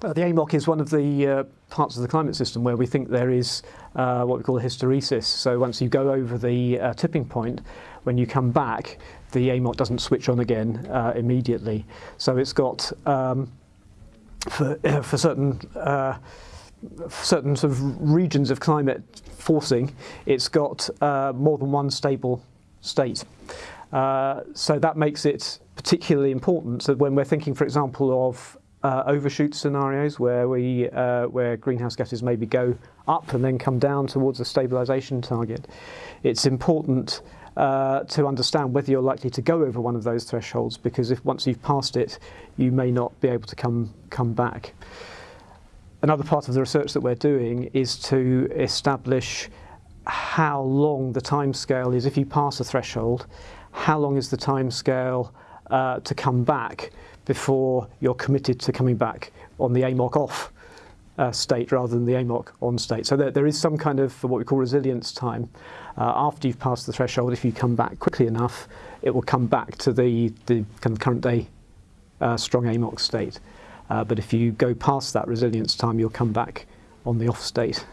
Uh, the AMOC is one of the uh, parts of the climate system where we think there is uh, what we call a hysteresis. So once you go over the uh, tipping point, when you come back, the AMOC doesn't switch on again uh, immediately. So it's got, um, for, for certain uh, certain sort of regions of climate forcing, it's got more than one stable state. so that makes it particularly important. So when we're thinking, for example, of uh, overshoot scenarios where we uh, where greenhouse gases maybe go up and then come down towards a stabilisation target. It's important uh, to understand whether you're likely to go over one of those thresholds because if once you've passed it, you may not be able to come come back. Another part of the research that we're doing is to establish how long the time scale is if you pass a threshold, how long is the time scale uh, to come back before you're committed to coming back on the AMOC off uh, state rather than the AMOC on state. So there, there is some kind of what we call resilience time. Uh, after you've passed the threshold, if you come back quickly enough, it will come back to the, the kind of current day uh, strong AMOC state. Uh, but if you go past that resilience time, you'll come back on the off state.